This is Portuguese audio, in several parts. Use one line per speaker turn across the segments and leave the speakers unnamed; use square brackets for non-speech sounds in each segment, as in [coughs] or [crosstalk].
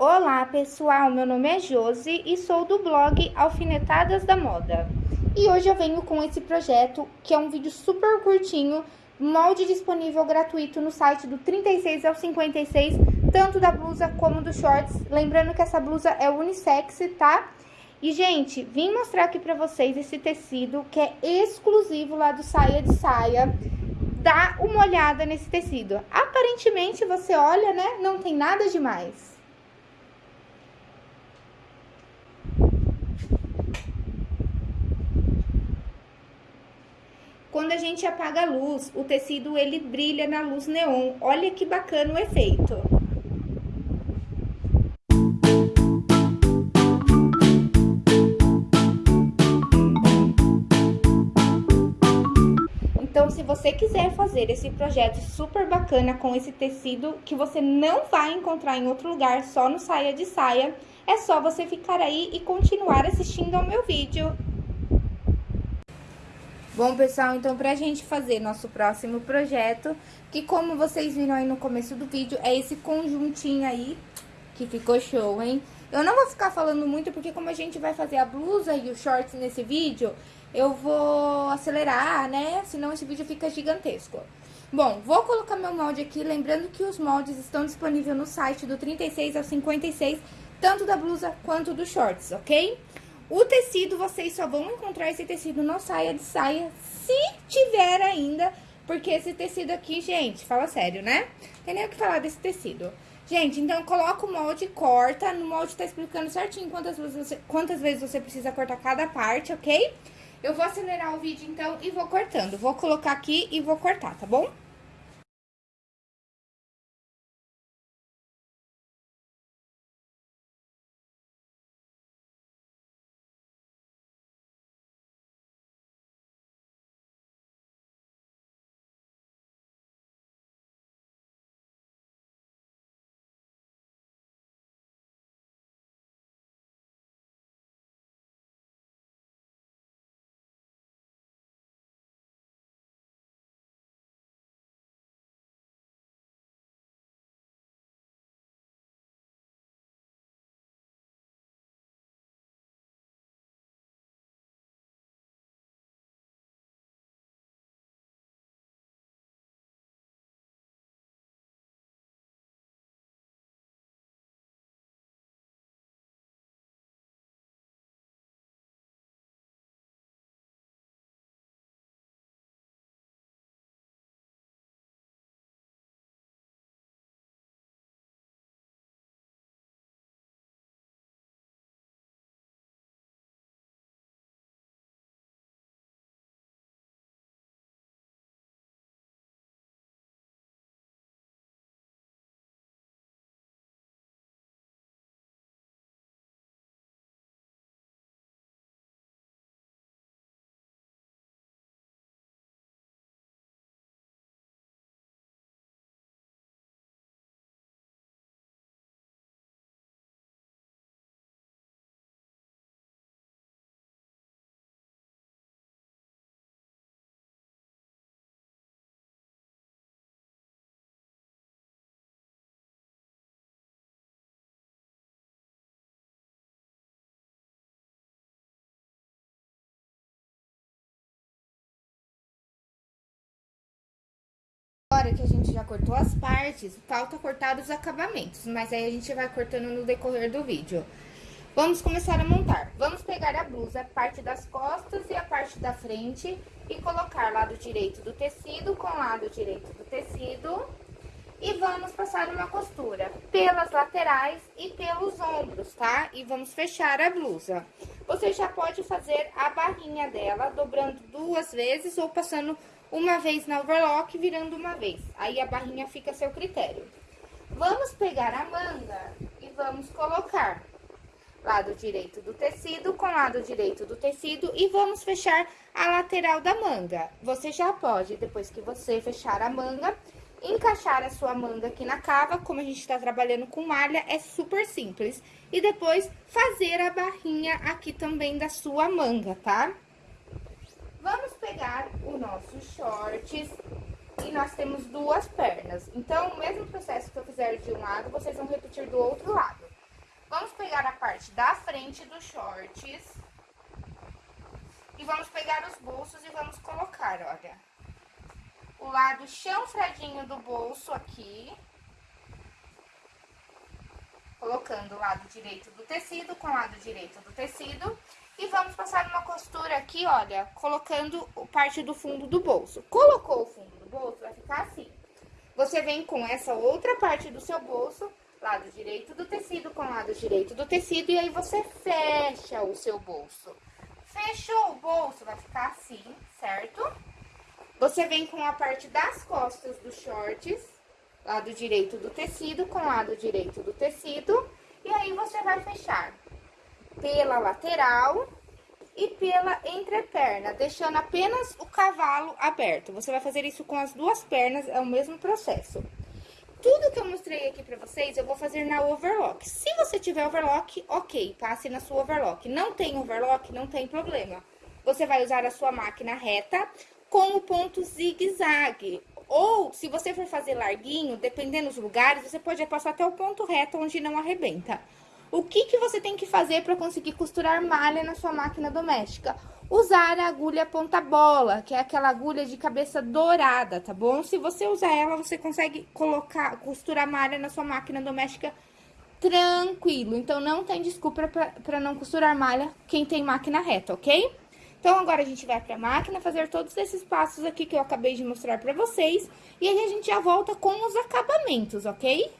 Olá pessoal, meu nome é Josi e sou do blog Alfinetadas da Moda. E hoje eu venho com esse projeto, que é um vídeo super curtinho, molde disponível gratuito no site do 36 ao 56, tanto da blusa como dos shorts. Lembrando que essa blusa é unissex, tá? E, gente, vim mostrar aqui pra vocês esse tecido que é exclusivo lá do Saia de Saia. Dá uma olhada nesse tecido. Aparentemente, você olha, né? Não tem nada demais. Quando a gente apaga a luz, o tecido ele brilha na luz neon. Olha que bacana o efeito. Então, se você quiser fazer esse projeto super bacana com esse tecido que você não vai encontrar em outro lugar, só no Saia de Saia, é só você ficar aí e continuar assistindo ao meu vídeo. Bom, pessoal, então pra gente fazer nosso próximo projeto, que como vocês viram aí no começo do vídeo, é esse conjuntinho aí, que ficou show, hein? Eu não vou ficar falando muito, porque como a gente vai fazer a blusa e os shorts nesse vídeo, eu vou acelerar, né? Senão esse vídeo fica gigantesco. Bom, vou colocar meu molde aqui, lembrando que os moldes estão disponíveis no site do 36 ao 56, tanto da blusa quanto dos shorts, ok? O tecido, vocês só vão encontrar esse tecido no saia de saia, se tiver ainda, porque esse tecido aqui, gente, fala sério, né? Tem nem o que falar desse tecido. Gente, então coloca o molde e corta. No molde tá explicando certinho quantas vezes, você, quantas vezes você precisa cortar cada parte, ok? Eu vou acelerar o vídeo então e vou cortando. Vou colocar aqui e vou cortar, tá bom? Que a gente já cortou as partes, falta cortar os acabamentos, mas aí a gente vai cortando no decorrer do vídeo. Vamos começar a montar. Vamos pegar a blusa, parte das costas e a parte da frente e colocar lado direito do tecido com lado direito do tecido. E vamos passar uma costura pelas laterais e pelos ombros, tá? E vamos fechar a blusa. Você já pode fazer a barrinha dela, dobrando duas vezes ou passando uma vez na overlock, virando uma vez. Aí a barrinha fica a seu critério. Vamos pegar a manga e vamos colocar lado direito do tecido com lado direito do tecido e vamos fechar a lateral da manga. Você já pode, depois que você fechar a manga, encaixar a sua manga aqui na cava, como a gente tá trabalhando com malha, é super simples. E depois fazer a barrinha aqui também da sua manga, tá? Vamos pegar o nosso shorts e nós temos duas pernas. Então, o mesmo processo que eu fizer de um lado, vocês vão repetir do outro lado. Vamos pegar a parte da frente dos shorts. E vamos pegar os bolsos e vamos colocar, olha. O lado chanfradinho do bolso aqui. Colocando o lado direito do tecido com o lado direito do tecido. E vamos passar uma costura aqui, olha, colocando parte do fundo do bolso. Colocou o fundo do bolso, vai ficar assim. Você vem com essa outra parte do seu bolso, lado direito do tecido com lado direito do tecido, e aí você fecha o seu bolso. Fechou o bolso, vai ficar assim, certo? Você vem com a parte das costas dos shorts, lado direito do tecido com lado direito do tecido, e aí você vai fechar pela lateral e pela entreperna, deixando apenas o cavalo aberto. Você vai fazer isso com as duas pernas, é o mesmo processo. Tudo que eu mostrei aqui pra vocês, eu vou fazer na overlock. Se você tiver overlock, ok, passe na sua overlock. Não tem overlock, não tem problema. Você vai usar a sua máquina reta com o ponto zigue-zague. Ou, se você for fazer larguinho, dependendo dos lugares, você pode passar até o ponto reto, onde não arrebenta. O que, que você tem que fazer para conseguir costurar malha na sua máquina doméstica? Usar a agulha ponta-bola, que é aquela agulha de cabeça dourada, tá bom? Se você usar ela, você consegue colocar, costurar malha na sua máquina doméstica tranquilo. Então, não tem desculpa para não costurar malha quem tem máquina reta, ok? Então, agora a gente vai pra máquina fazer todos esses passos aqui que eu acabei de mostrar pra vocês. E aí, a gente já volta com os acabamentos, ok?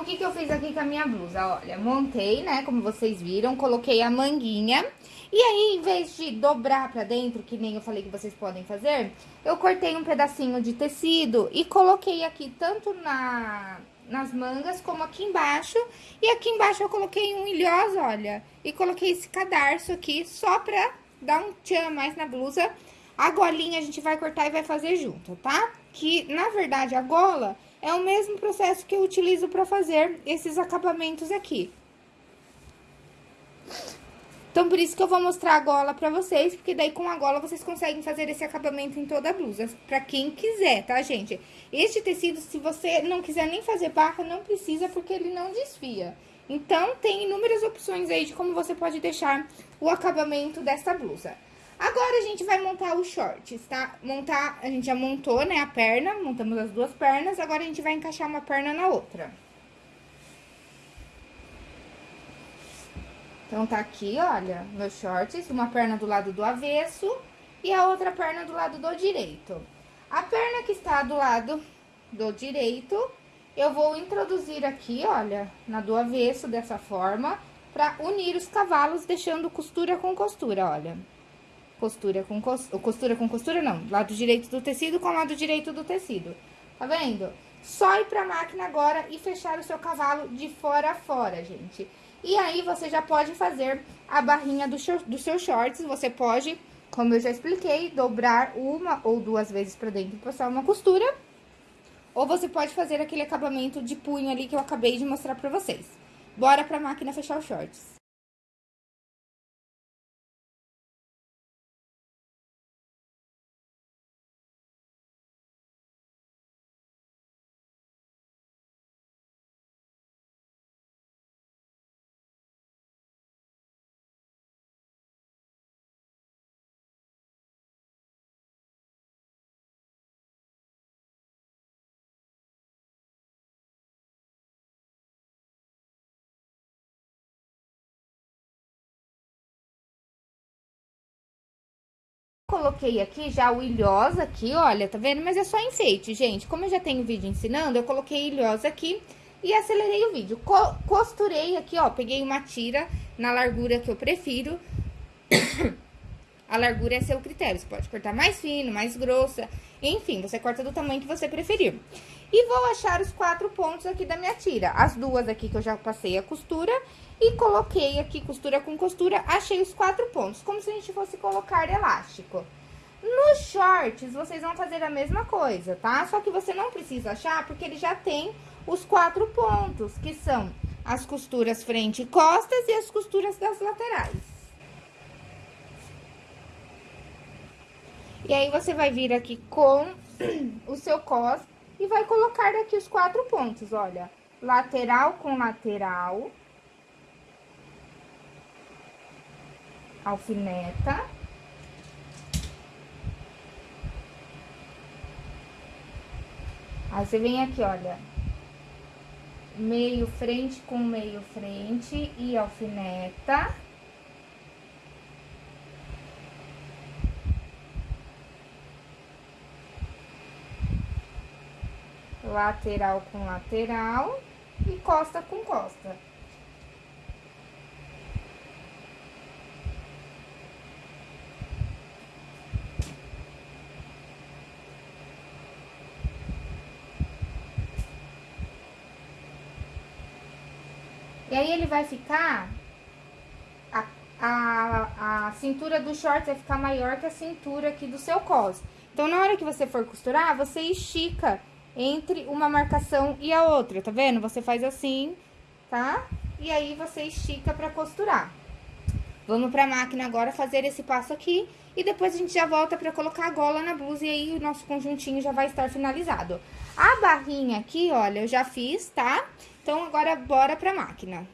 O que que eu fiz aqui com a minha blusa? Olha, montei, né, como vocês viram, coloquei a manguinha. E aí, em vez de dobrar pra dentro, que nem eu falei que vocês podem fazer, eu cortei um pedacinho de tecido e coloquei aqui tanto na, nas mangas como aqui embaixo. E aqui embaixo eu coloquei um ilhosa, olha, e coloquei esse cadarço aqui só pra dar um tchan mais na blusa, A golinha a gente vai cortar e vai fazer junto, tá? Que, na verdade, a gola é o mesmo processo que eu utilizo para fazer esses acabamentos aqui. Então, por isso que eu vou mostrar a gola pra vocês, porque daí com a gola vocês conseguem fazer esse acabamento em toda a blusa, pra quem quiser, tá, gente? Este tecido, se você não quiser nem fazer barra, não precisa, porque ele não desfia. Então, tem inúmeras opções aí de como você pode deixar o acabamento dessa blusa. Agora, a gente vai montar os shorts, tá? Montar, a gente já montou, né, a perna, montamos as duas pernas, agora a gente vai encaixar uma perna na outra. Então, tá aqui, olha, meus shorts, uma perna do lado do avesso e a outra perna do lado do direito. A perna que está do lado do direito, eu vou introduzir aqui, olha, na do avesso, dessa forma, pra unir os cavalos, deixando costura com costura, olha. Costura com costura, costura com costura não, lado direito do tecido com lado direito do tecido. Tá vendo? Só ir pra máquina agora e fechar o seu cavalo de fora a fora, gente. E aí, você já pode fazer a barrinha do, dos seus shorts. Você pode, como eu já expliquei, dobrar uma ou duas vezes pra dentro e passar uma costura. Ou você pode fazer aquele acabamento de punho ali que eu acabei de mostrar pra vocês. Bora pra máquina fechar os shorts. Coloquei aqui já o ilhosa aqui, olha, tá vendo? Mas é só enfeite, gente. Como eu já tenho vídeo ensinando, eu coloquei ilhosa aqui e acelerei o vídeo. Co costurei aqui, ó, peguei uma tira na largura que eu prefiro. [coughs] A largura é seu critério, você pode cortar mais fino, mais grossa, enfim, você corta do tamanho que você preferir. E vou achar os quatro pontos aqui da minha tira. As duas aqui que eu já passei a costura e coloquei aqui costura com costura, achei os quatro pontos, como se a gente fosse colocar elástico. Nos shorts, vocês vão fazer a mesma coisa, tá? Só que você não precisa achar, porque ele já tem os quatro pontos, que são as costuras frente e costas e as costuras das laterais. E aí, você vai vir aqui com o seu cos e vai colocar aqui os quatro pontos, olha. Lateral com lateral. Alfineta. Aí, você vem aqui, olha. Meio frente com meio frente e alfineta. Lateral com lateral e costa com costa. E aí, ele vai ficar... A, a, a cintura do short vai ficar maior que a cintura aqui do seu cos. Então, na hora que você for costurar, você estica entre uma marcação e a outra, tá vendo? Você faz assim, tá? E aí, você estica pra costurar. Vamos pra máquina agora fazer esse passo aqui e depois a gente já volta pra colocar a gola na blusa e aí o nosso conjuntinho já vai estar finalizado. A barrinha aqui, olha, eu já fiz, tá? Então, agora bora pra máquina.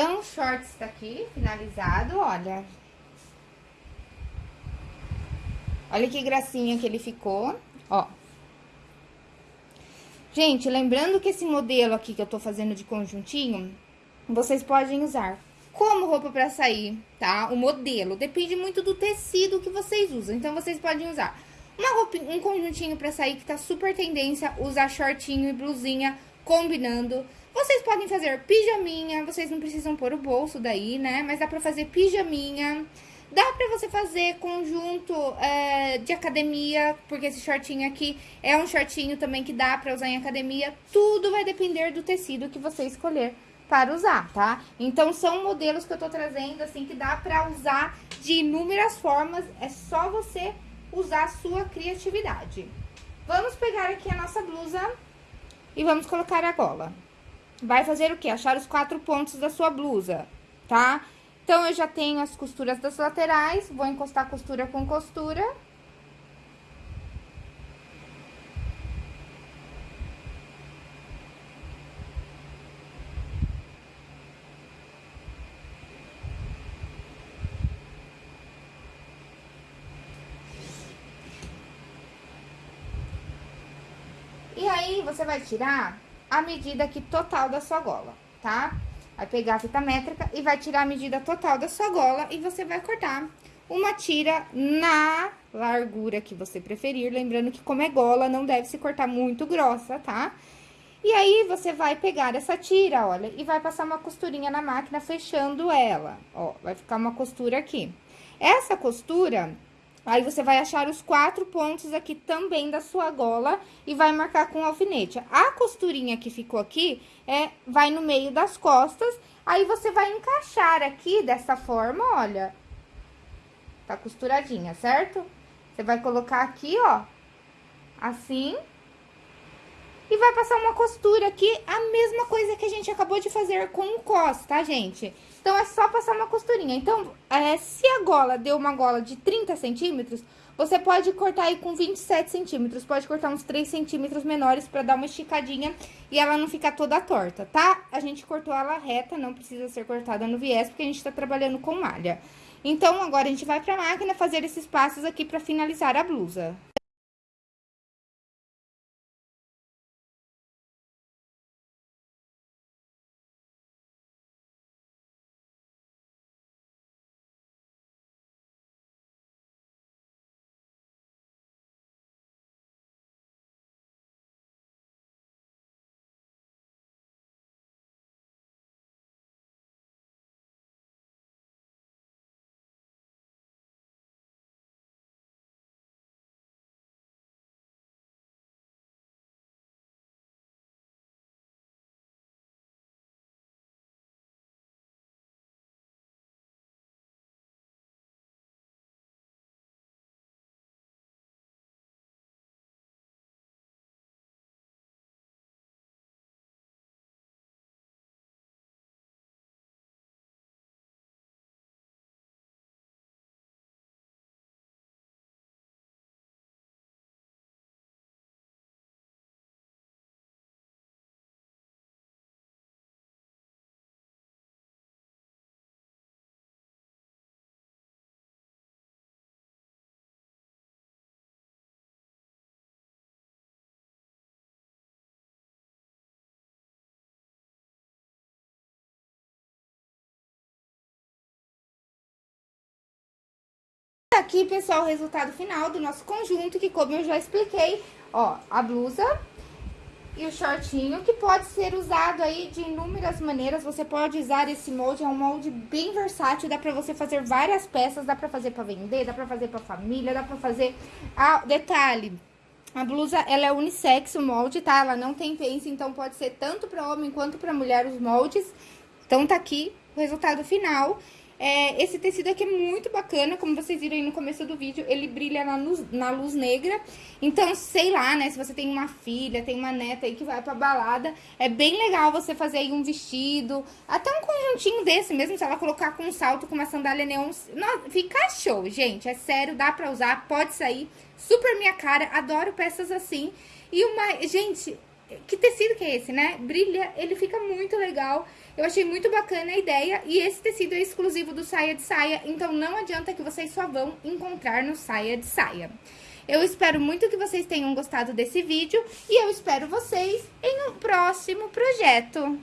Então, o shorts tá aqui, finalizado, olha. Olha que gracinha que ele ficou, ó. Gente, lembrando que esse modelo aqui que eu tô fazendo de conjuntinho, vocês podem usar como roupa pra sair, tá? O modelo, depende muito do tecido que vocês usam, então vocês podem usar uma um conjuntinho pra sair que tá super tendência, usar shortinho e blusinha combinando. Vocês podem fazer pijaminha, vocês não precisam pôr o bolso daí, né? Mas dá pra fazer pijaminha. Dá pra você fazer conjunto é, de academia, porque esse shortinho aqui é um shortinho também que dá pra usar em academia. Tudo vai depender do tecido que você escolher para usar, tá? Então, são modelos que eu tô trazendo, assim, que dá pra usar de inúmeras formas. É só você usar a sua criatividade. Vamos pegar aqui a nossa blusa e vamos colocar a gola. Vai fazer o quê? Achar os quatro pontos da sua blusa, tá? Então, eu já tenho as costuras das laterais, vou encostar costura com costura. E aí, você vai tirar a medida aqui total da sua gola, tá? Vai pegar a fita métrica e vai tirar a medida total da sua gola e você vai cortar uma tira na largura que você preferir. Lembrando que como é gola, não deve se cortar muito grossa, tá? E aí, você vai pegar essa tira, olha, e vai passar uma costurinha na máquina fechando ela, ó. Vai ficar uma costura aqui. Essa costura Aí, você vai achar os quatro pontos aqui também da sua gola e vai marcar com alfinete. A costurinha que ficou aqui, é, vai no meio das costas, aí você vai encaixar aqui dessa forma, olha. Tá costuradinha, certo? Você vai colocar aqui, ó, assim. E vai passar uma costura aqui, a mesma coisa que a gente acabou de fazer com o cos, tá, gente? Então, é só passar uma costurinha. Então, é, se a gola deu uma gola de 30 centímetros, você pode cortar aí com 27 centímetros. Pode cortar uns 3 centímetros menores pra dar uma esticadinha e ela não ficar toda torta, tá? A gente cortou ela reta, não precisa ser cortada no viés, porque a gente tá trabalhando com malha. Então, agora a gente vai pra máquina fazer esses passos aqui pra finalizar a blusa. Aqui, pessoal, o resultado final do nosso conjunto, que como eu já expliquei, ó, a blusa e o shortinho, que pode ser usado aí de inúmeras maneiras. Você pode usar esse molde, é um molde bem versátil, dá pra você fazer várias peças, dá pra fazer pra vender, dá pra fazer pra família, dá pra fazer... Ah, detalhe, a blusa, ela é unissex, o molde, tá? Ela não tem pence, então pode ser tanto pra homem quanto pra mulher os moldes. Então, tá aqui o resultado final. É, esse tecido aqui é muito bacana, como vocês viram aí no começo do vídeo, ele brilha na luz, na luz negra. Então, sei lá, né, se você tem uma filha, tem uma neta aí que vai pra balada, é bem legal você fazer aí um vestido, até um conjuntinho desse mesmo, se ela colocar com um salto, com uma sandália neon. Fica show, gente, é sério, dá pra usar, pode sair, super minha cara, adoro peças assim. E uma, gente, que tecido que é esse, né? Brilha, ele fica muito legal. Eu achei muito bacana a ideia e esse tecido é exclusivo do Saia de Saia, então não adianta que vocês só vão encontrar no Saia de Saia. Eu espero muito que vocês tenham gostado desse vídeo e eu espero vocês em um próximo projeto.